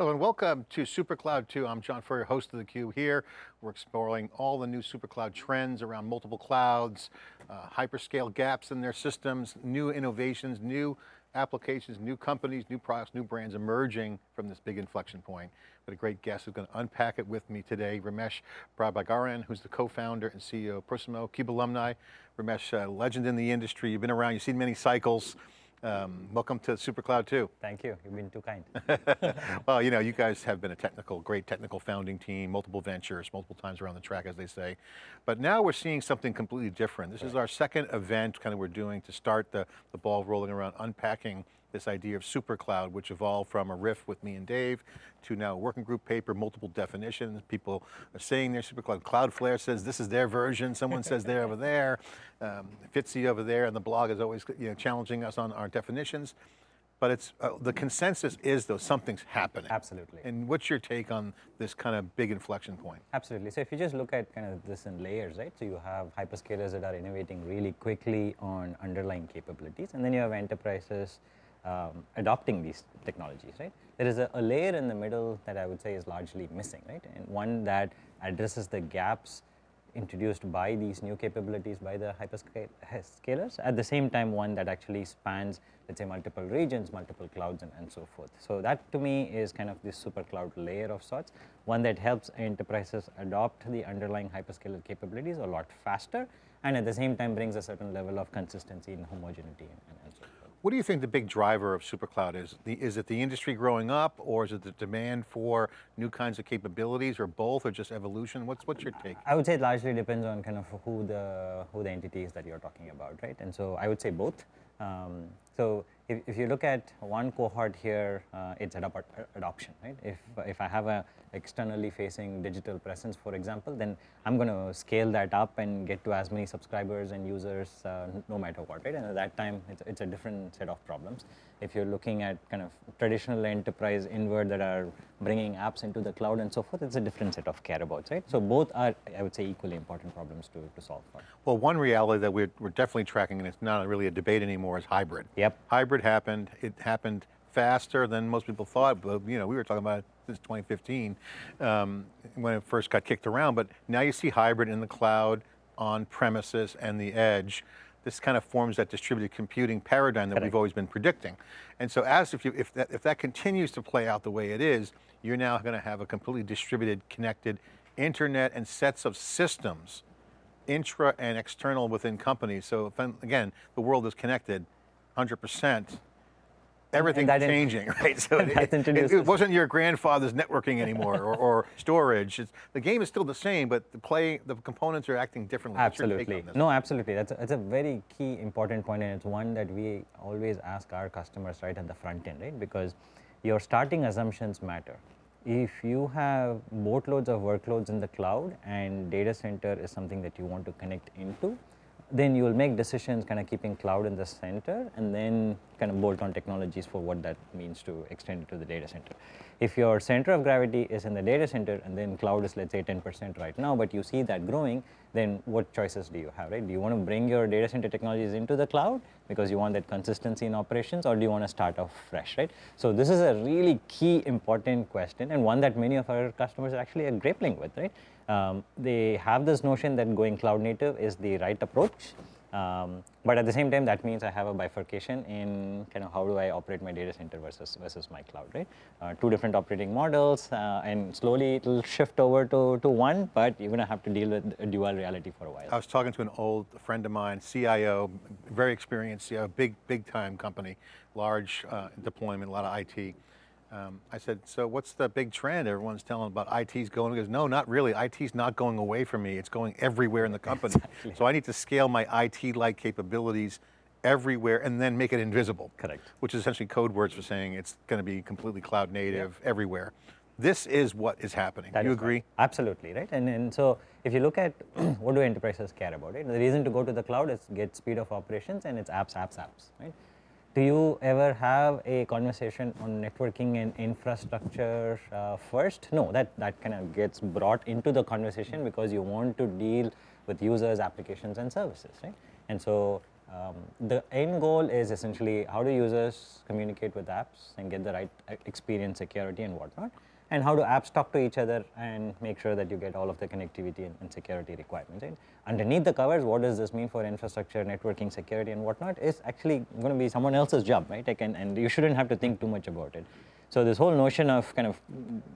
Hello and welcome to SuperCloud 2. I'm John Furrier, host of theCUBE here. We're exploring all the new SuperCloud trends around multiple clouds, uh, hyperscale gaps in their systems, new innovations, new applications, new companies, new products, new brands emerging from this big inflection point. Got a great guest who's going to unpack it with me today, Ramesh Prabagaran, who's the co-founder and CEO of Prosimo, CUBE alumni. Ramesh, uh, legend in the industry, you've been around, you've seen many cycles. Um, welcome to SuperCloud 2. Thank you, you've been too kind. well, you know, you guys have been a technical, great technical founding team, multiple ventures, multiple times around the track as they say. But now we're seeing something completely different. This right. is our second event kind of we're doing to start the, the ball rolling around unpacking this idea of super cloud, which evolved from a riff with me and Dave to now a working group paper, multiple definitions. People are saying they're super cloud. Cloudflare says this is their version. Someone says they're over there. Um, Fitzy over there, and the blog is always you know, challenging us on our definitions. But it's uh, the consensus is though something's happening. Absolutely. And what's your take on this kind of big inflection point? Absolutely. So if you just look at kind of this in layers, right? So you have hyperscalers that are innovating really quickly on underlying capabilities, and then you have enterprises um, adopting these technologies, right? There is a, a, layer in the middle that I would say is largely missing, right? And one that addresses the gaps introduced by these new capabilities by the hyperscalers, at the same time one that actually spans, let's say, multiple regions, multiple clouds, and, and so forth. So that to me is kind of this super cloud layer of sorts, one that helps enterprises adopt the underlying hyperscaler capabilities a lot faster, and at the same time brings a certain level of consistency and homogeneity and, and so. What do you think the big driver of SuperCloud is? The, is it the industry growing up or is it the demand for new kinds of capabilities or both or just evolution? What's, what's your take? I would say it largely depends on kind of who the, who the entity is that you're talking about, right? And so I would say both. Um, so if, if you look at one cohort here, uh, it's adop adoption, right? If, if I have a externally facing digital presence, for example, then I'm going to scale that up and get to as many subscribers and users uh, no matter what, right? And at that time, it's, it's a different set of problems. If you're looking at kind of traditional enterprise inward that are bringing apps into the cloud and so forth, it's a different set of care about, right? So both are, I would say, equally important problems to, to solve for. Well, one reality that we're, we're definitely tracking, and it's not really a debate anymore, is hybrid. Yep. Hybrid happened, it happened faster than most people thought, but you know, we were talking about since 2015 um, when it first got kicked around, but now you see hybrid in the cloud, on premises and the edge. This kind of forms that distributed computing paradigm that Correct. we've always been predicting. And so as if, you, if, that, if that continues to play out the way it is, you're now going to have a completely distributed, connected internet and sets of systems, intra and external within companies. So if, again, the world is connected 100%, everything's changing, right? So it, it, it, wasn't your grandfather's networking anymore or, or, storage. It's, the game is still the same, but the play, the components are acting differently. Absolutely. No, absolutely. That's a, that's a very key important point, and it's one that we always ask our customers right at the front end, right? Because your starting assumptions matter. If you have boatloads of workloads in the cloud and data center is something that you want to connect into, then you will make decisions kind of keeping cloud in the center and then kind of bolt on technologies for what that means to extend it to the data center. If your center of gravity is in the data center and then cloud is let's say 10% right now, but you see that growing, then what choices do you have, right? Do you want to bring your data center technologies into the cloud because you want that consistency in operations or do you want to start off fresh, right? So this is a really key important question and one that many of our customers are actually grappling with, right? Um, they have this notion that going cloud native is the right approach. Um, but at the same time, that means I have a bifurcation in kind of how do I operate my data center versus versus my cloud, right? Uh, two different operating models, uh, and slowly it will shift over to, to one, but you're going to have to deal with a dual reality for a while. I was talking to an old friend of mine, CIO, very experienced CIO, big, big time company, large uh, deployment, a lot of IT. Um, I said, so what's the big trend? Everyone's telling about IT's going. He goes, no, not really. IT's not going away from me. It's going everywhere in the company. Exactly. So I need to scale my IT-like capabilities everywhere and then make it invisible. Correct. Which is essentially code words for saying it's going to be completely cloud native yeah. everywhere. This is what is happening. That you agree? Right. Absolutely, right? And, and so if you look at what do enterprises care about, right? The reason to go to the cloud is get speed of operations and it's apps, apps, apps, right? Do you ever have a conversation on networking and infrastructure uh, first? No, that, that kind of gets brought into the conversation because you want to deal with users, applications and services, right? And so Um, the end goal is essentially how do users communicate with apps and get the right uh, experience, security, and whatnot, and how do apps talk to each other and make sure that you get all of the connectivity and, and security requirements. Right? Underneath the covers, what does this mean for infrastructure, networking, security, and whatnot is actually going to be someone else's job, right? Like, and, and you shouldn't have to think too much about it. So this whole notion of kind of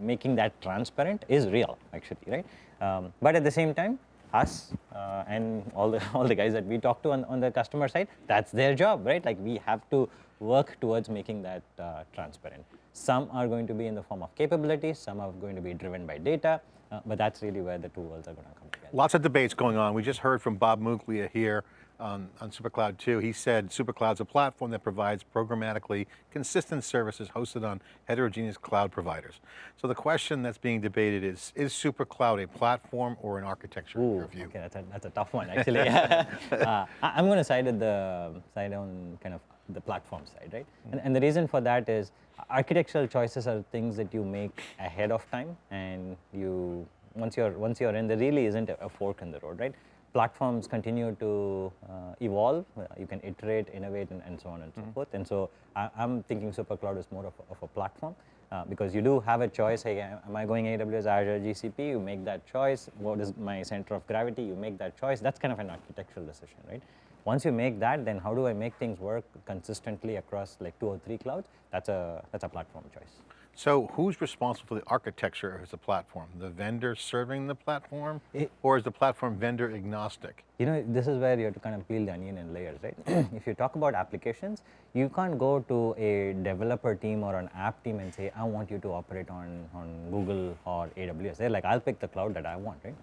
making that transparent is real, actually, right? Um, but at the same time, us uh, and all the all the guys that we talk to on, on the customer side, that's their job, right? Like we have to work towards making that uh, transparent. Some are going to be in the form of capabilities, some are going to be driven by data, uh, but that's really where the two worlds are going to come together. Lots of debates going on. We just heard from Bob Muglia here on, on SuperCloud 2. He said SuperCloud's a platform that provides programmatically consistent services hosted on heterogeneous cloud providers. So the question that's being debated is, is SuperCloud a platform or an architecture view? Okay, that's a, that's a tough one actually. uh, I, I'm going to side the side on kind of the platform side, right? And, and the reason for that is architectural choices are things that you make ahead of time, and you once you're once you're in, there really isn't a, a fork in the road, right? Platforms continue to uh, evolve. Uh, you can iterate, innovate, and, and so on and so forth. And so I, I'm thinking SuperCloud is more of a, of a platform. Uh, because you do have a choice, hey, am I going AWS, Azure, GCP? You make that choice. What is my center of gravity? You make that choice. That's kind of an architectural decision, right? Once you make that, then how do I make things work consistently across like two or three clouds? That's a, that's a platform choice. So who's responsible for the architecture of the platform? The vendor serving the platform? It- or is the platform vendor agnostic? You know, this is where you have to kind of peel the onion in layers, right? if you talk about applications, you can't go to a developer team or an app team and say, I want you to operate on, on Google or AWS. They're like, I'll pick the cloud that I want, right?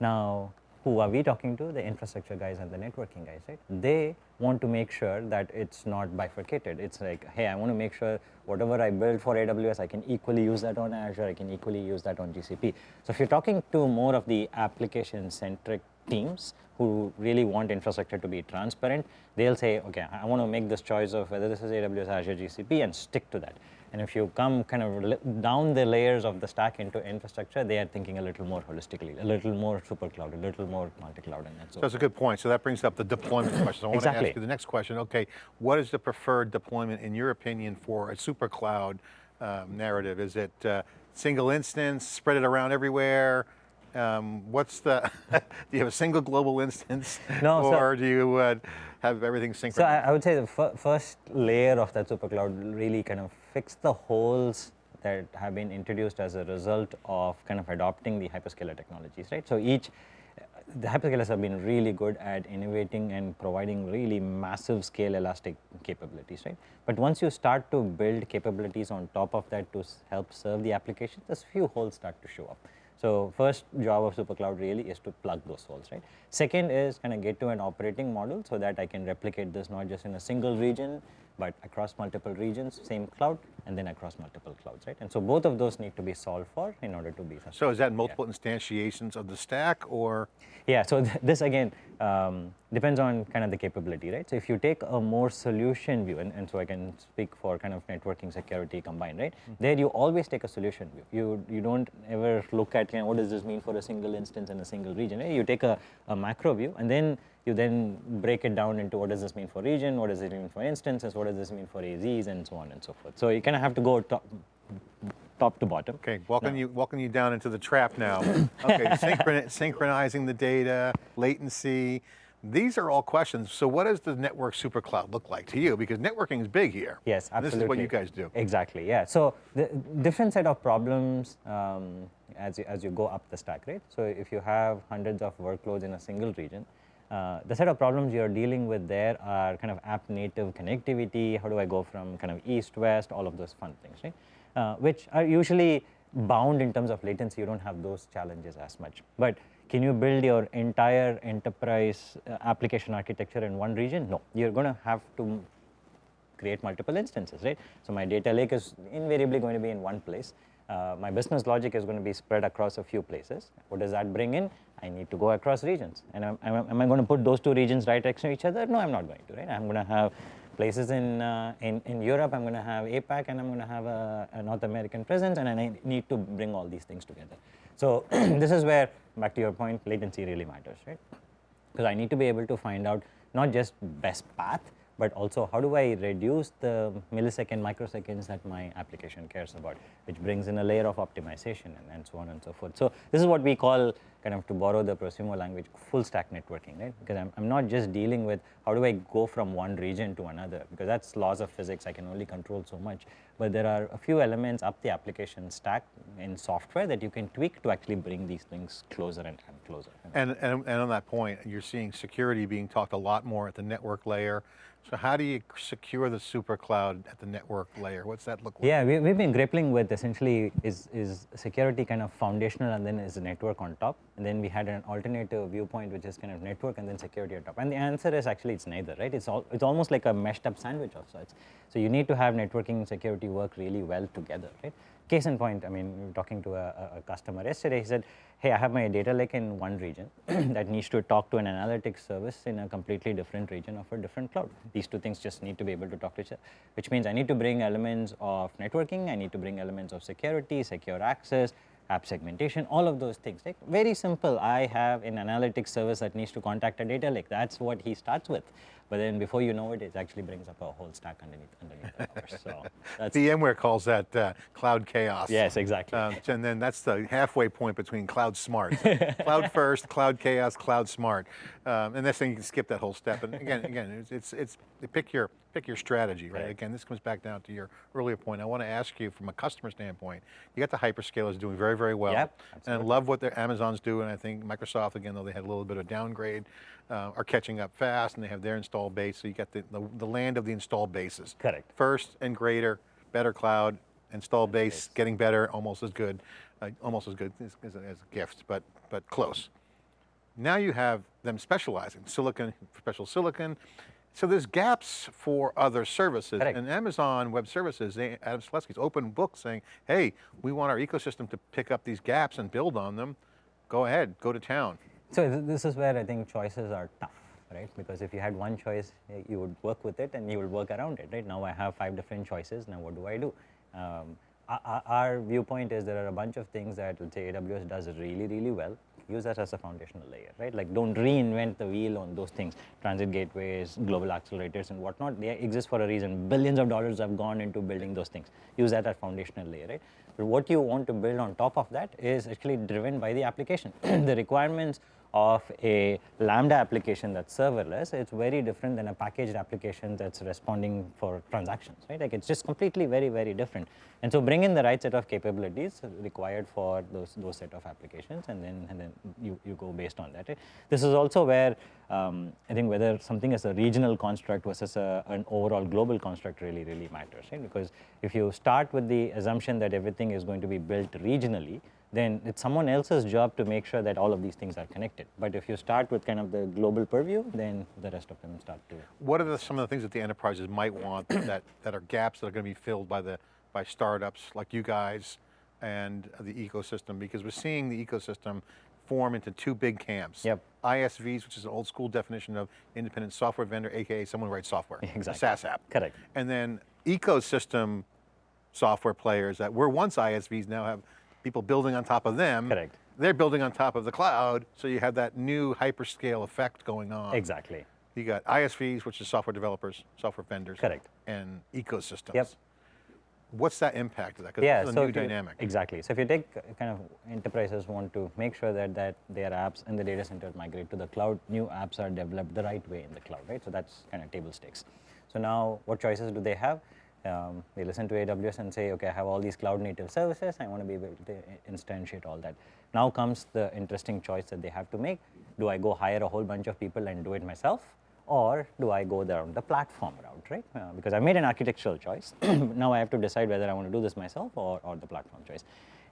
Now, who are we talking to? The infrastructure guys and the networking guys, right? They want to make sure that it's not bifurcated. It's like, hey, I want to make sure whatever I build for AWS, I can equally use that on Azure, I can equally use that on GCP. So if you're talking to more of the application-centric teams who really want infrastructure to be transparent, they'll say, okay, I want to make this choice of whether this is AWS, Azure, GCP, and stick to that. And if you come kind of down the layers of the stack into infrastructure, they are thinking a little more holistically, a little more super cloud, a little more multi-cloud, and so. So that's a good point. So that brings up the deployment question. So I want to ask you the next question. Okay, what is the preferred deployment in your opinion for a super cloud um, narrative? Is it uh, single instance, spread it around everywhere? Um, what's the, do you have a single global instance? No, so- Or do you uh, have everything So synchronized? I, I would say the fir- first layer of that super cloud really kind of fixed the holes that have been introduced as a result of kind of adopting the hyperscaler technologies, right? So each, the hyperscalers have been really good at innovating and providing really massive scale elastic capabilities, right? But once you start to build capabilities on top of that to help serve the application, there's few holes start to show up. So first job of SuperCloud really is to plug those holes, right? Second is kind of get to an operating model so that I can replicate this not just in a single region, but across multiple regions, same cloud, and then across multiple clouds, right? And so both of those need to be solved for in order to be successful. So is that multiple instantiations of the stack or? Yeah, so th- this again um, depends on kind of the capability, right? So if you take a more solution view, and, and so I can speak for kind of networking security combined, right? There you always take a solution view. You you don't ever look at you know, what does this mean for a single instance in a single region. Right? You take a, a macro view, and then you then break it down into what does this mean for region, what does it mean for instances, what does this mean for AZs, and so on and so forth. So you kind of have to go top, top to bottom. Okay, walking you walking you down into the trap now. Okay, synchron synchronizing the data, latency. These are all questions. So what does the network super cloud look like to you? Because networking is big here. Yes, absolutely. This is what you guys do. Exactly, yeah. So the different set of problems um, as, you, as you go up the stack, right? So if you have hundreds of workloads in a single region, uh, the set of problems you're dealing with there are kind of app native connectivity, how do I go from kind of east, west, all of those fun things, right? Uh, which are usually bound in terms of latency, you don't have those challenges as much. But can you build your entire enterprise uh, application architecture in one region? No, you're going to have to create multiple instances, right? So my data lake is invariably going to be in one place. Uh, my business logic is going to be spread across a few places. What does that bring in? I need to go across regions. And am, am, am I going to put those two regions right next to each other? No, I'm not going to, right? I'm going to have places in, uh, in, in Europe, I'm going to have APAC, and I'm going to have a, a North American presence, and I need to bring all these things together. So this is where, back to your point, latency really matters, right? because I need to be able to find out not just best path, but also how do I reduce the millisecond, microseconds that my application cares about, which brings in a layer of optimization and, and so on and so forth. So this is what we call kind of to borrow the Prosimo language, full stack networking, right? Because I'm, I'm not just dealing with how do I go from one region to another, because that's laws of physics, I can only control so much. But there are a few elements up the application stack in software that you can tweak to actually bring these things closer and, and closer. And, and, and on that point, you're seeing security being talked a lot more at the network layer. So how do you secure the super cloud at the network layer? What's that look like? Yeah, we, we've been grappling with essentially is, is security kind of foundational and then is network on top. And then we had an alternative viewpoint which is kind of network and then security on top. And the answer is actually it's neither, right? It's, all, it's almost like a meshed up sandwich of sorts. So you need to have networking and security work really well together, right? Case in point, I mean, talking to a, a customer yesterday, he said, hey, I have my data lake in one region that needs to talk to an analytics service in a completely different region of a different cloud. These two things just need to be able to talk to each other, which means I need to bring elements of networking, I need to bring elements of security, secure access, app segmentation, all of those things. Like very simple. I have an analytics service that needs to contact a data lake. That's what he starts with. But then before you know it, it actually brings up a whole stack underneath underneath the covers. So that's VMware calls that uh, cloud chaos. yes, exactly. Um, and then that's the halfway point between cloud smart. cloud first, cloud chaos, cloud smart. Um, and next thing you can skip that whole step. And again, again, it's, it's, it's pick your, pick your strategy, right? Right. Again, this comes back down to your earlier point. I want to ask you from a customer standpoint, you got the hyperscalers doing very, very well. Yep, and I love what their Amazon's doing. And I think Microsoft, again, though they had a little bit of downgrade, uh, are catching up fast and they have their install base. So you got the, the, the land of the install bases. Correct. First and greater, better cloud, install base, getting better, almost as good, uh, almost as good as, as, as a gift, but, but close. Now you have them specializing, silicon, special silicon. So there's gaps for other services. Correct. And Amazon Web Services, they, Adam Selipsky's open book saying, hey, we want our ecosystem to pick up these gaps and build on them. Go ahead, go to town. So th- this is where I think choices are tough, right? Because if you had one choice, eh, you would work with it and you would work around it, right? Now I have five different choices. Now what do I do? Um, our- viewpoint is there are a bunch of things that let's say AWS does really, really well. Use that as a foundational layer, right? Like don't reinvent the wheel on those things. Transit gateways, global accelerators, and whatnot. They exist for a reason. Billions of dollars have gone into building those things. Use that as a foundational layer, right? But what you want to build on top of that is actually driven by the application. the requirements of a Lambda application that's serverless, it's very different than a packaged application that's responding for transactions, right? Like it's just completely very, very different. And so bring in the right set of capabilities required for those, those set of applications and then, and then you, you go based on that. Right? This is also where um, I think whether something is a regional construct versus a, an overall global construct really, really matters, right? Because if you start with the assumption that everything is going to be built regionally, then it's someone else's job to make sure that all of these things are connected. But if you start with kind of the global purview, then the rest of them start to. What are the, some of the things that the enterprises might want that, that are gaps that are going to be filled by the by startups like you guys and the ecosystem? Because we're seeing the ecosystem form into two big camps. Yep. ISVs, which is an old school definition of independent software vendor, AKA someone who writes software, Exactly. SaaS app. Correct. And then ecosystem software players that were once ISVs now have people building on top of them. Correct. They're building on top of the cloud, so you have that new hyperscale effect going on. Exactly. You got ISVs, which is software developers, software vendors. Correct. And ecosystems. Yep. What's that impact of that? Because yeah, it's a so new you- dynamic. exactly. So if you take uh, kind of enterprises want to make sure that that their apps in the data center migrate to the cloud, new apps are developed the right way in the cloud, right? So that's kind of table stakes. So now, what choices do they have? Um, they listen to AWS and say, okay, I have all these cloud native services. I want to be able to instantiate all that. Now comes the interesting choice that they have to make. Do I go hire a whole bunch of people and do it myself? Or do I go down the platform route, right? Uh, because I made an architectural choice. now I have to decide whether I want to do this myself or, or the platform choice.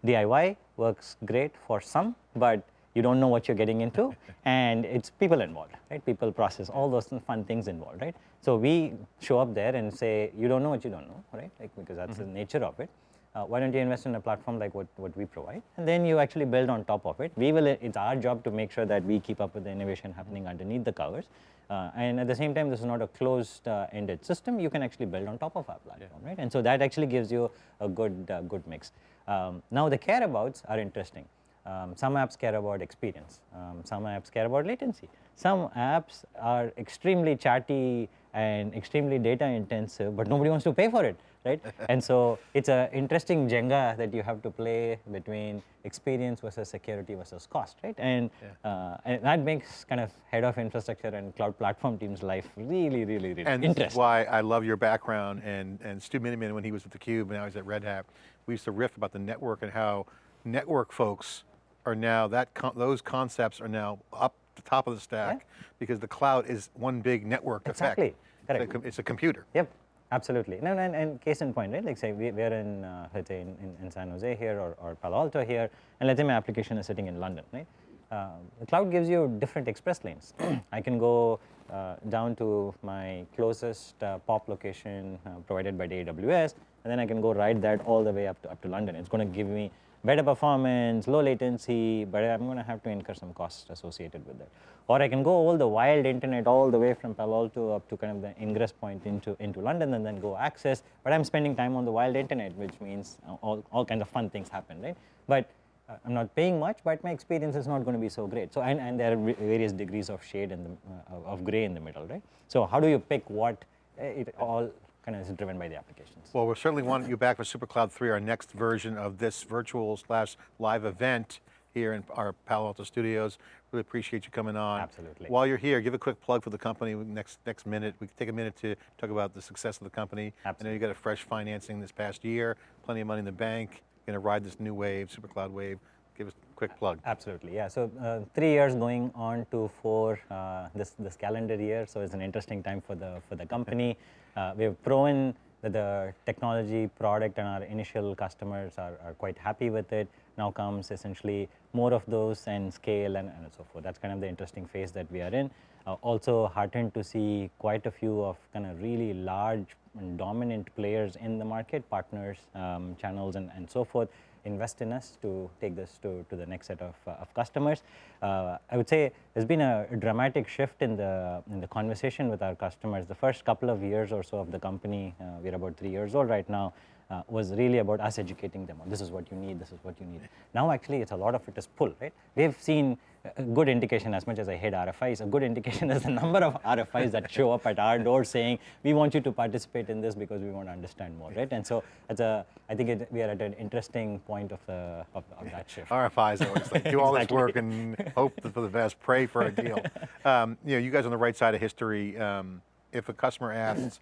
DIY works great for some, but you don't know what you're getting into, and it's people involved, right? People process all those fun things involved, right? So we show up there and say, you don't know what you don't know, right? Like because that's the nature of it. Uh, why don't you invest in a platform like what, what we provide? And then you actually build on top of it. We will, it's our job to make sure that we keep up with the innovation happening underneath the covers. Uh, and at the same time, this is not a closed uh, ended system. You can actually build on top of our platform, right? And so that actually gives you a good, uh, good mix. Um, now the care abouts are interesting. Um, some apps care about experience. Um, some apps care about latency. Some apps are extremely chatty and extremely data intensive, but nobody wants to pay for it, right? and so it's an interesting Jenga that you have to play between experience versus security versus cost, right? And, uh, and that makes kind of head of infrastructure and cloud platform teams' life really, really, really And interesting. why I love your background and, and Stu Miniman when he was at theCUBE and now he's at Red Hat, we used to riff about the network and how network folks are now, that con those concepts are now up the top of the stack because the cloud is one big network Exactly. effect. It's a It's a computer. Yep, absolutely. No, and, and case in point, right? Like say we, we're in, uh, let's say in, in, in San Jose here or, or Palo Alto here, and let's say my application is sitting in London, right? Uh, the cloud gives you different express lanes. I can go uh, down to my closest uh, POP location uh, provided by the AWS, and then I can go ride that all the way up to, up to London. It's going to give me better performance, low latency, but I'm going to have to incur some costs associated with that. Or I can go all the wild internet all the way from Palo Alto up to kind of the ingress point into, into London and then go access, but I'm spending time on the wild internet, which means all, all kinds of fun things happen, right? But uh, I'm not paying much, but my experience is not going to be so great. So, and, and there are various degrees of shade the, uh, of- of gray in the middle, right? So how do you pick what? Uh, It all kind of is driven by the applications. Well, we certainly want you back for SuperCloud 3, our next version of this virtual slash live event here in our Palo Alto studios. Really appreciate you coming on. Absolutely. While you're here, give a quick plug for the company. Next next minute, we can take a minute to talk about the success of the company. Absolutely. I know you got a fresh financing this past year, plenty of money in the bank. Going to ride this new wave, SuperCloud wave. Give us a quick plug. Absolutely, yeah. So uh, three years going on to four uh, this this calendar year. So it's an interesting time for the for the company. Uh, we've proven that the technology product and our initial customers are, are quite happy with it. Now comes essentially more of those and scale and, and so forth. That's kind of the interesting phase that we are in. Uh, also heartened to see quite a few of kind of really large and dominant players in the market, partners, um, channels, and, and so forth invest in us to take this to, to the next set of, uh, of customers. Uh, I would say there's been a dramatic shift in the, in the conversation with our customers. The first couple of years or so of the company, uh, we're about three years old right now, uh, was really about us educating them on this is what you need, this is what you need. Now actually it's a lot of it is pull, right? We've seen a good indication as much as I hate RFIs, a good indication is the number of RFIs that show up at our door saying, we want you to participate in this because we want to understand more, right? And so it's a, I think it, we are at an interesting point of, the, of, of that shift. RFIs are always like do all this work and hope for the best, pray for a deal. Um, you know, you guys on the right side of history, um, if a customer asks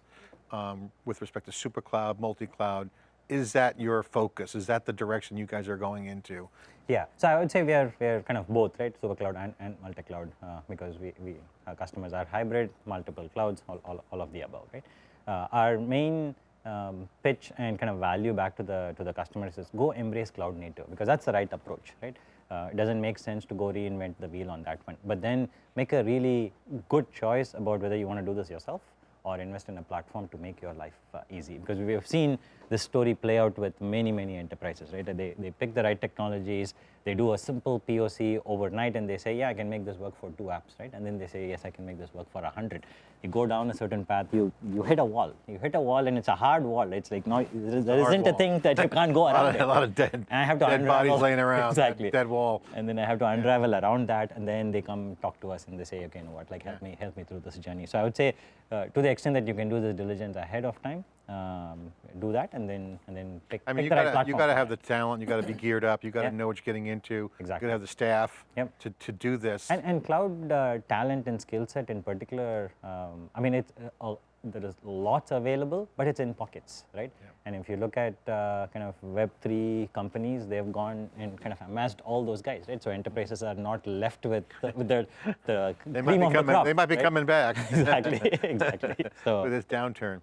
um, with respect to SuperCloud, multi-cloud, is that your focus? Is that the direction you guys are going into? Yeah, so I would say we are we are kind of both, right? Super cloud and, and multi cloud uh, because we, we our customers are hybrid, multiple clouds, all, all, all of the above, right? Uh, our main um, pitch and kind of value back to the to the customers is go embrace cloud native because that's the right approach, right? Uh, it doesn't make sense to go reinvent the wheel on that one, but then make a really good choice about whether you want to do this yourself or invest in a platform to make your life uh, easy. Because we have seen this story play out with many, many enterprises, right? They, they pick the right technologies, they do a simple POC overnight and they say, yeah, I can make this work for two apps, right? And then they say, yes, I can make this work for a 100. You go down a certain path, you, you hit a wall. You hit a wall and it's a hard wall. It's like, no, there there isn't a thing that you can't go A lot of, a lot of dead, And I have to dead unravel. bodies laying around, exactly. dead wall. And then I have to unravel around that, and then they come talk to us and they say, okay, you know what, like help me, help me through this journey. So I would say, uh, to the extent that you can do this diligence ahead of time, um, do that, and then and then pick, I mean, pick you the gotta, platform. you gotta have the talent, you gotta be geared up, you gotta Yeah. know what you're getting into. Exactly. You gotta have the staff Yep. to, to do this. And, and cloud uh, talent and skill set in particular, um, I mean, it's, uh, uh, there is lots available, but it's in pockets, right? And if you look at uh, kind of Web3 companies, they've gone and kind of amassed all those guys, right? So enterprises are not left with the, with the, the they might cream be of the coming, crop, they might be right? coming back. exactly, exactly. So with this downturn.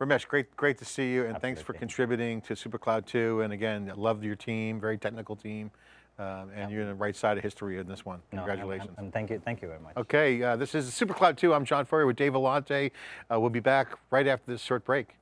Ramesh, great, great to see you, and thanks for contributing to SuperCloud 2. And again, I love your team, very technical team, um, and you're on the right side of history in this one. Congratulations. I'm- I'm- thank you, thank you very much. Okay, uh, this is SuperCloud 2. I'm John Furrier with Dave Vellante. Uh, we'll be back right after this short break.